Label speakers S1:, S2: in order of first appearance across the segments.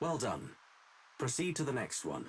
S1: Well done. Proceed to the next one.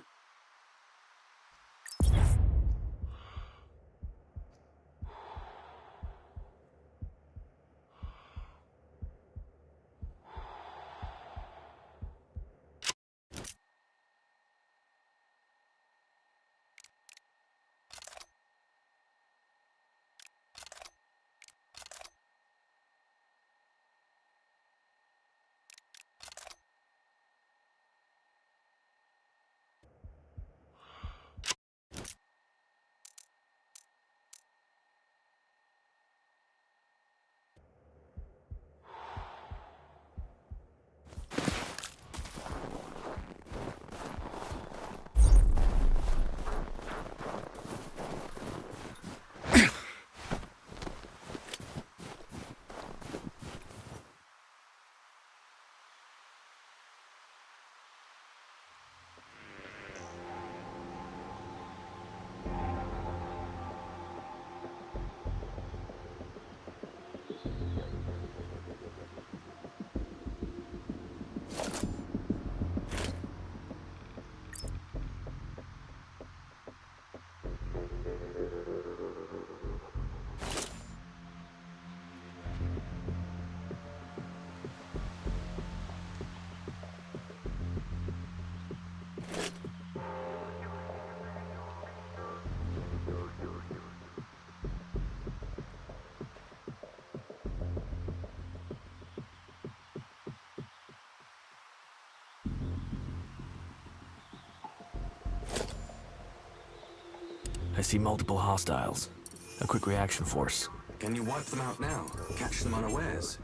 S2: I see multiple hostiles. A quick reaction force.
S1: Can you wipe them out now? Catch them unawares?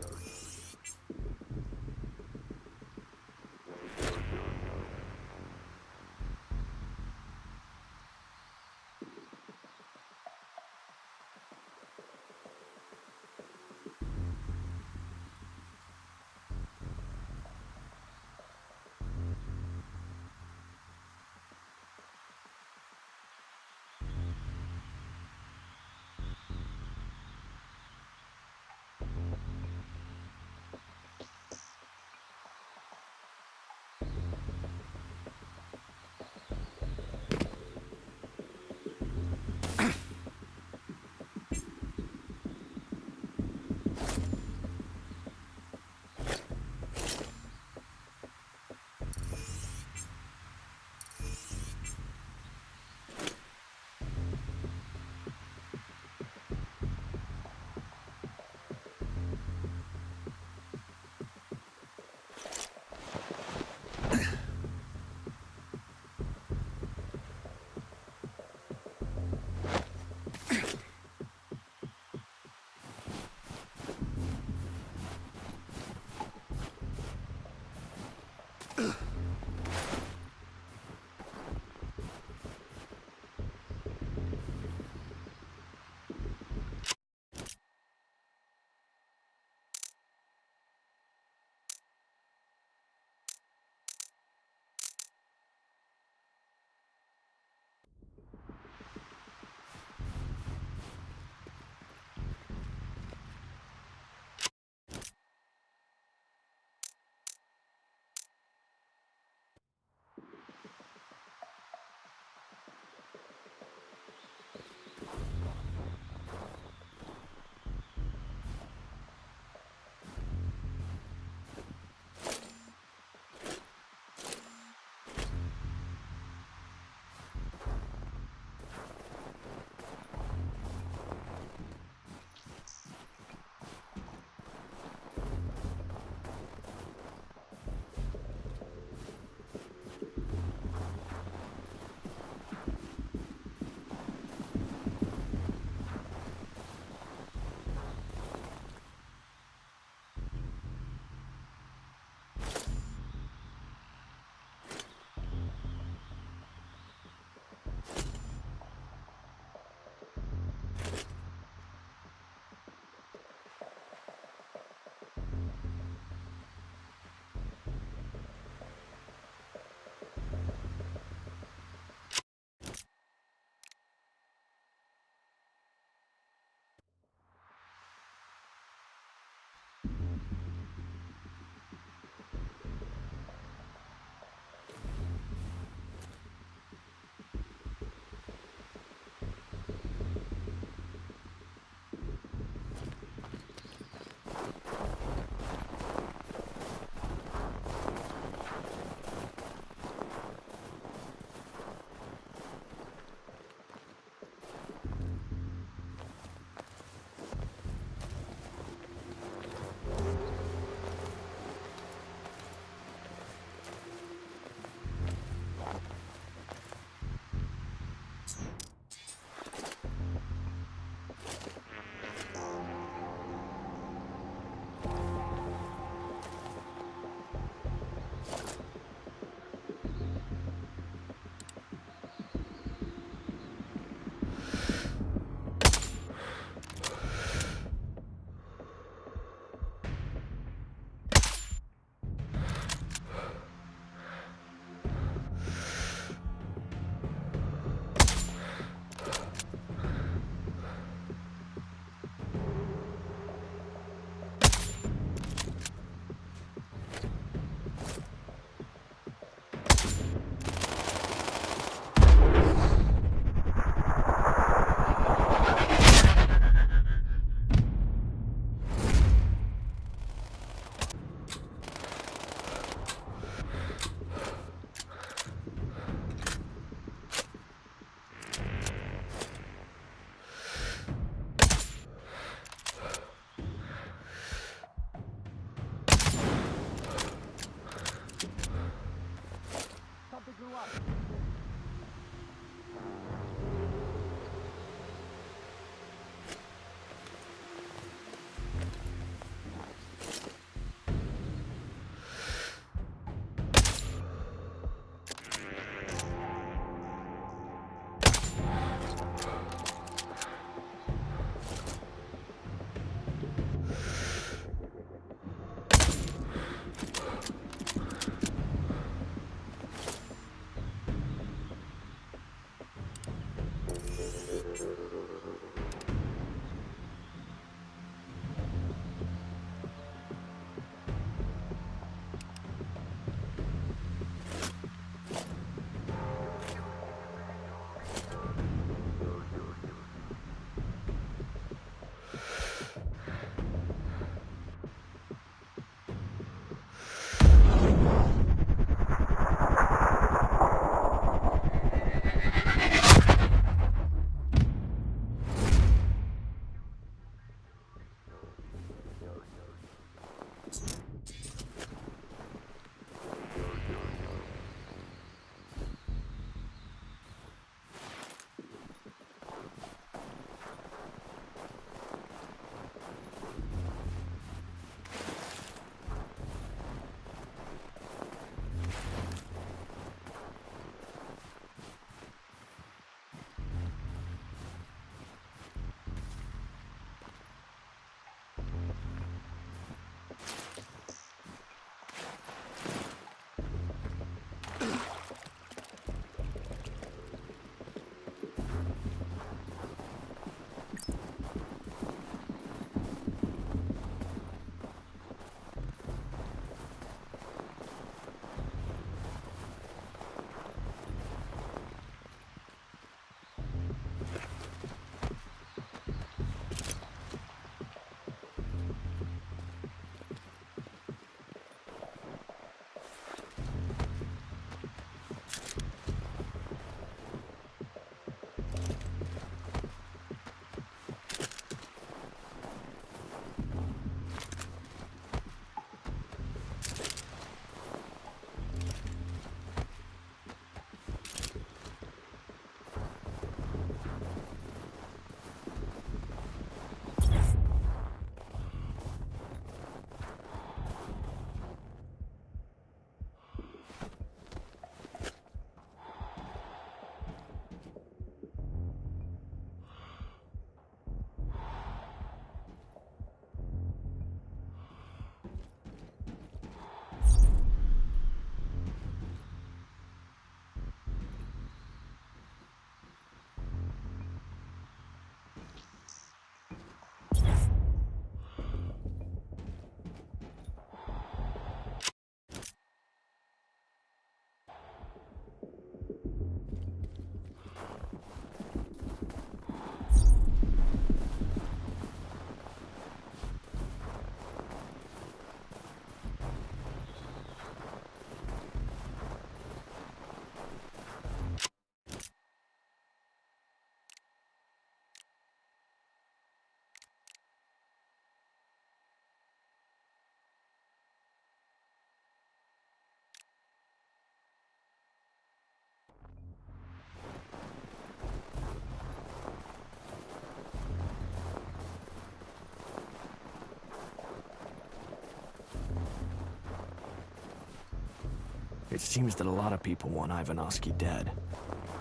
S2: It seems that a lot of people want Ivanovsky dead.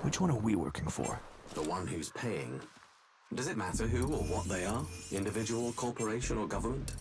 S2: Which one are we working for?
S1: The one who's paying. Does it matter who or what they are? Individual, corporation, or government?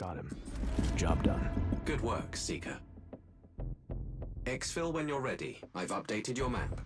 S3: Got
S2: him. Job done.
S1: Good work, Seeker. Exfil when you're ready. I've updated your map.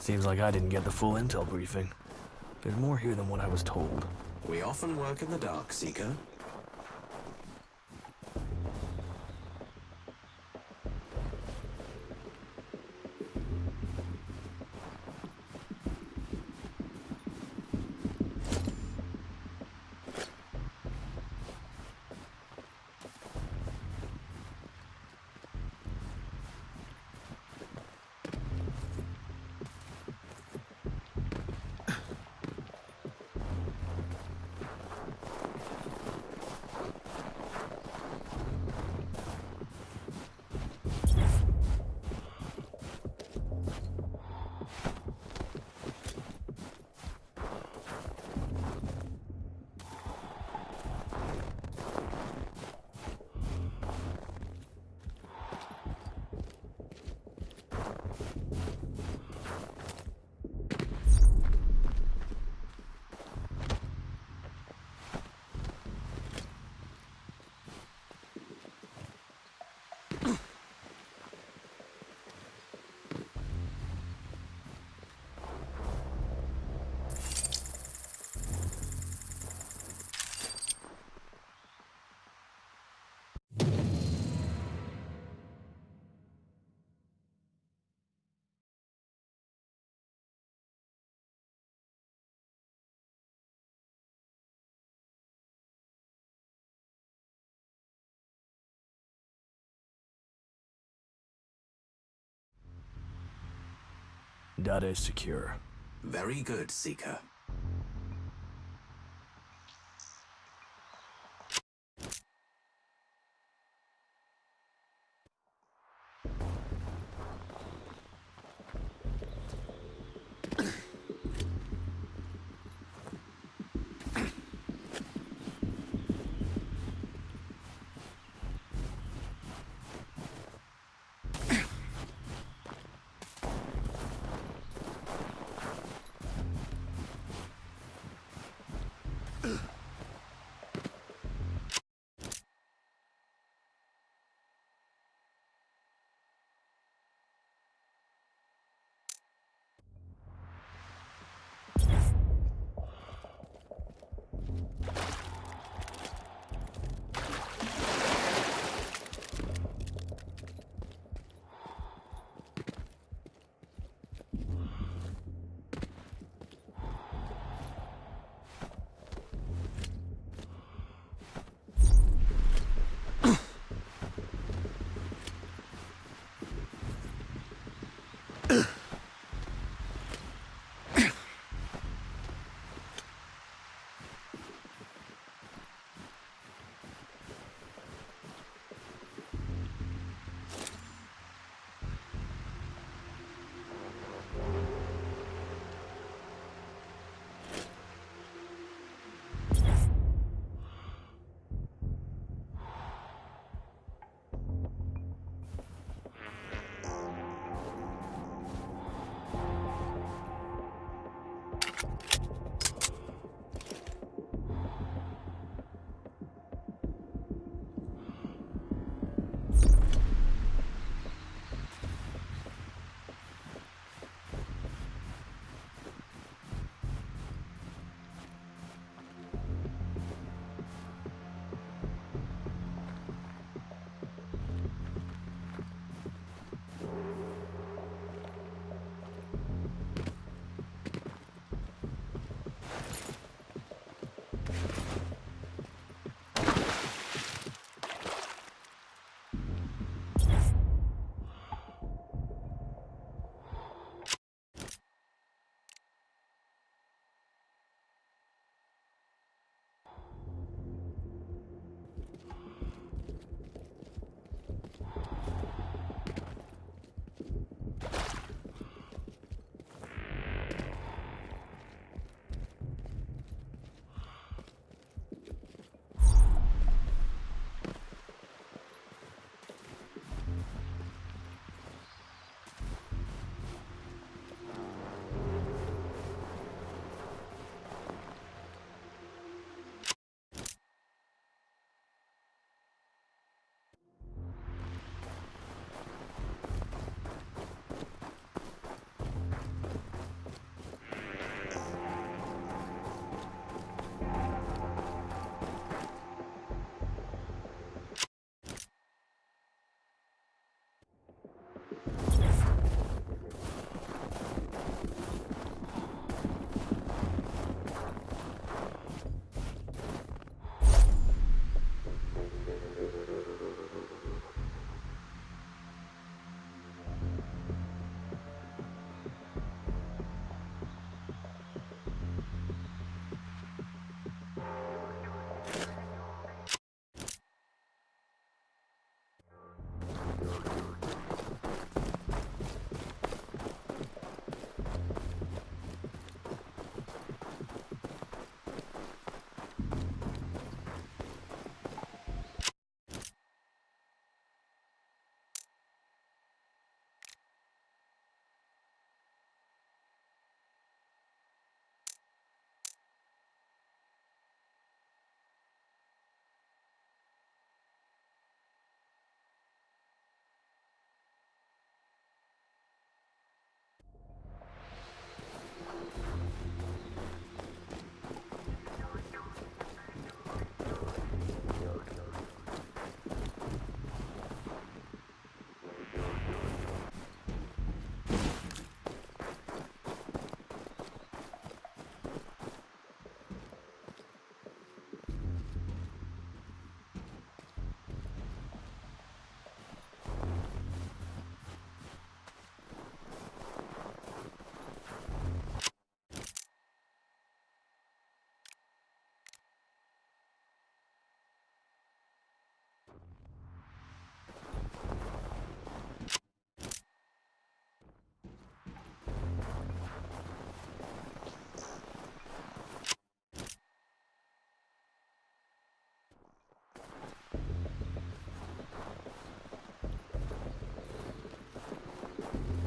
S2: Seems like I didn't get the full intel briefing. There's more here than what I was told.
S1: We often work in the dark, Seeker.
S2: Data is secure.
S1: Very good, Seeker.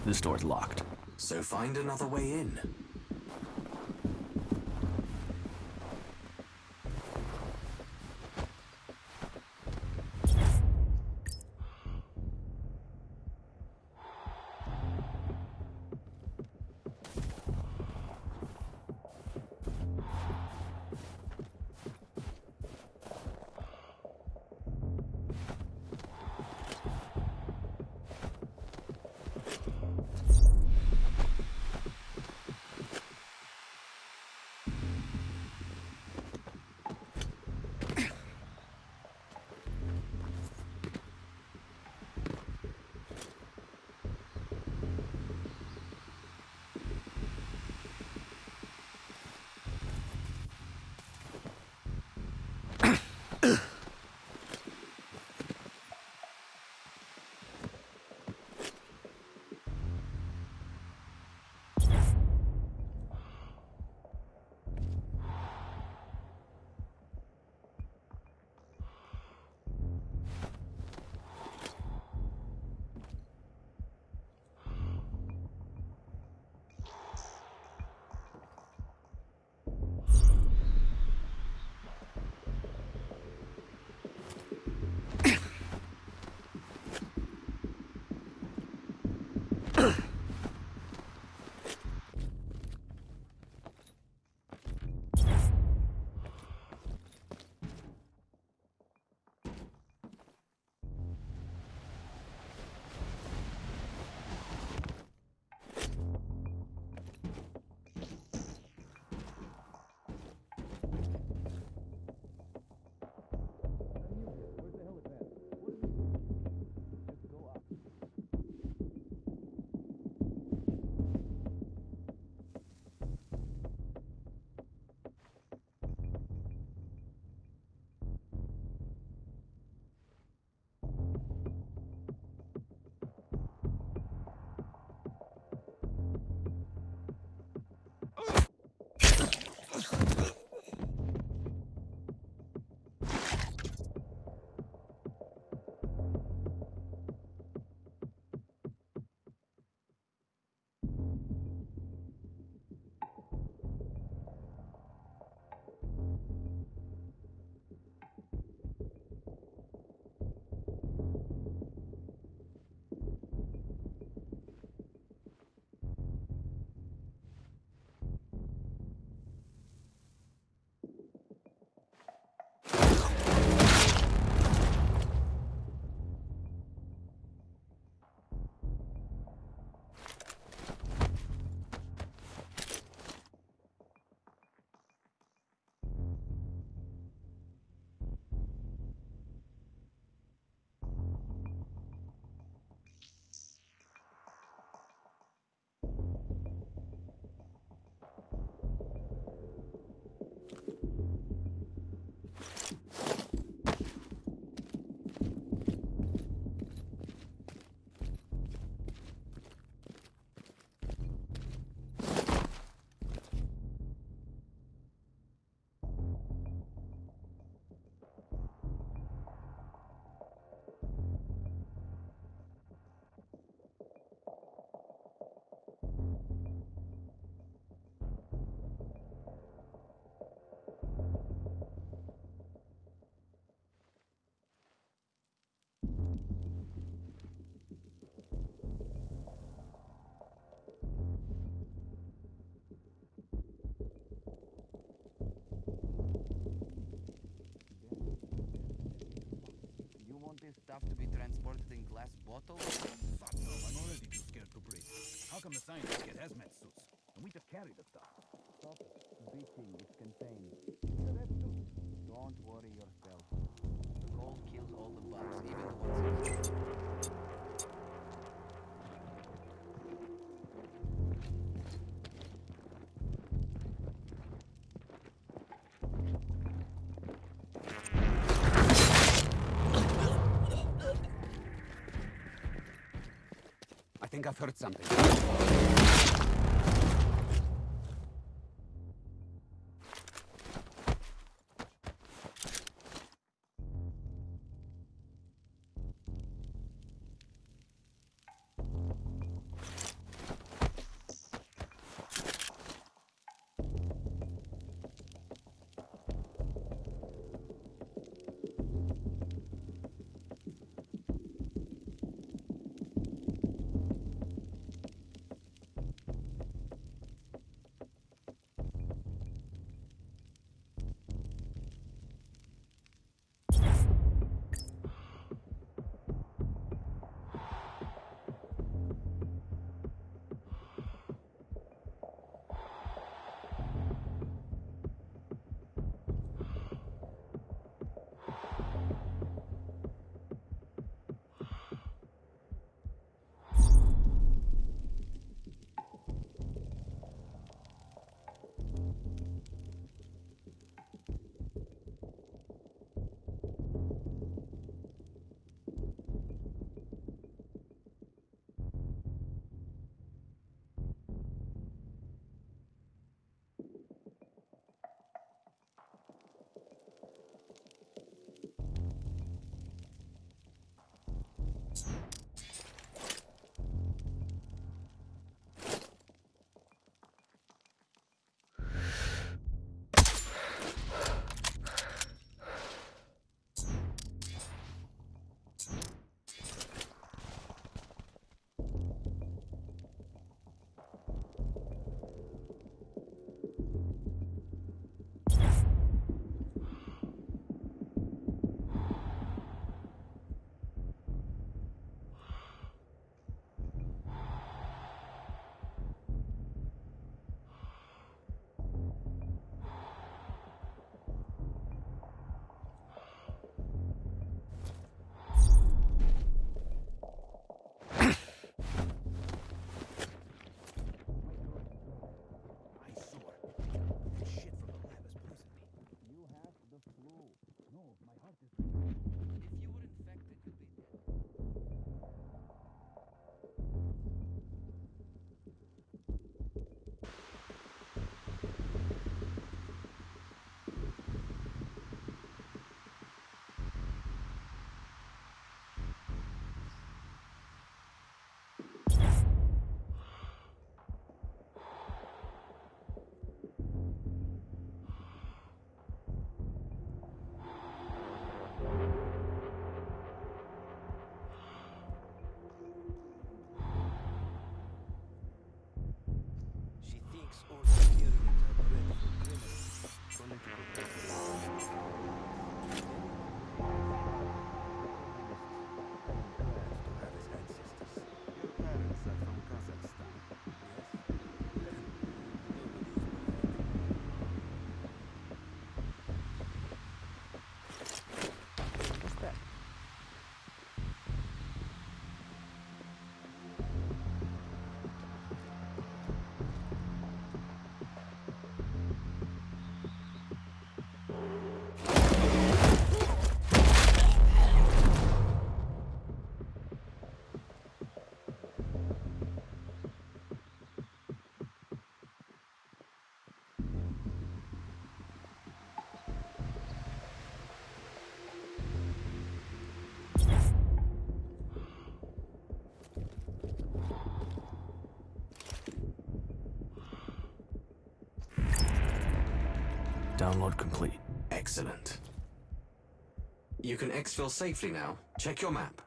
S2: This door's locked.
S1: So find another way in.
S3: Transported in glass bottles?
S4: Fuck no, I'm already too scared to breathe. How come the scientists get hazmat suits? And we just carry the stuff.
S3: Stop bitching, it's contained. Don't worry yourself. The cold kills all the bugs, even the ones heard something. makes all superior dreadful criminals political
S2: Download complete.
S4: Excellent. You can exfil safely now. Check your map.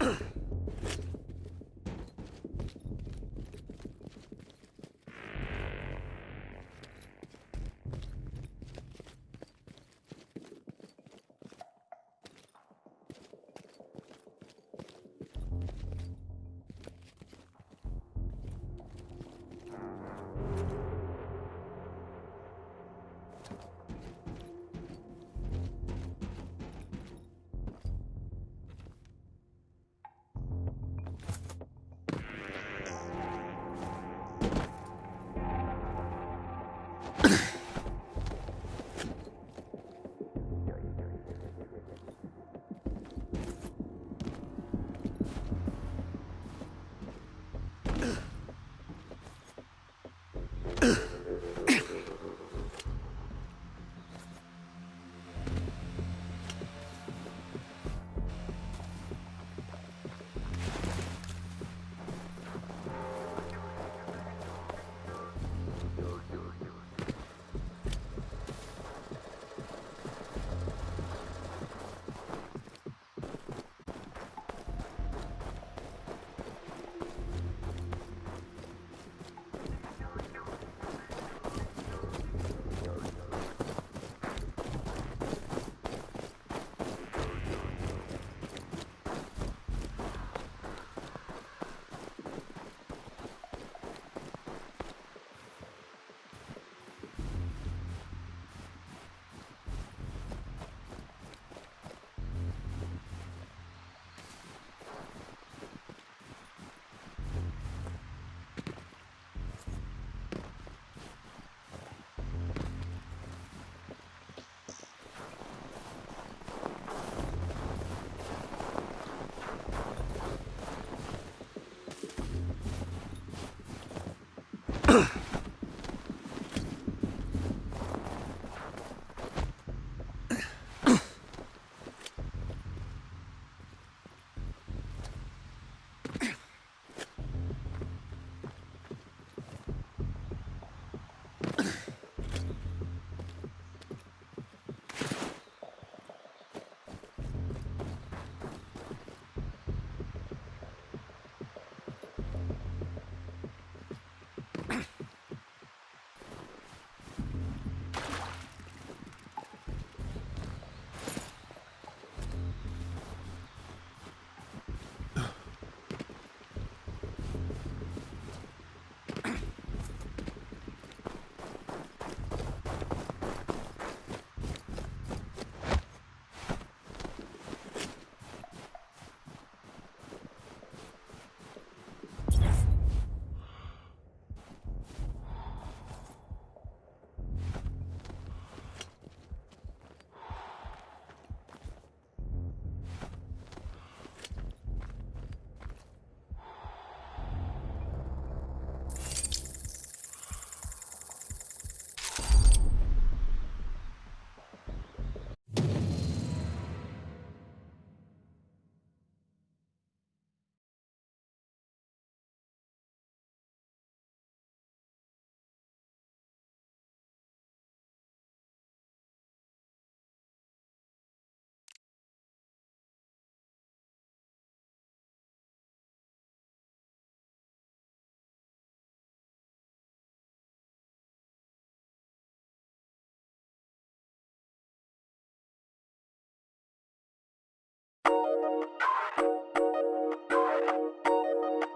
S5: Maybe Thank
S3: you.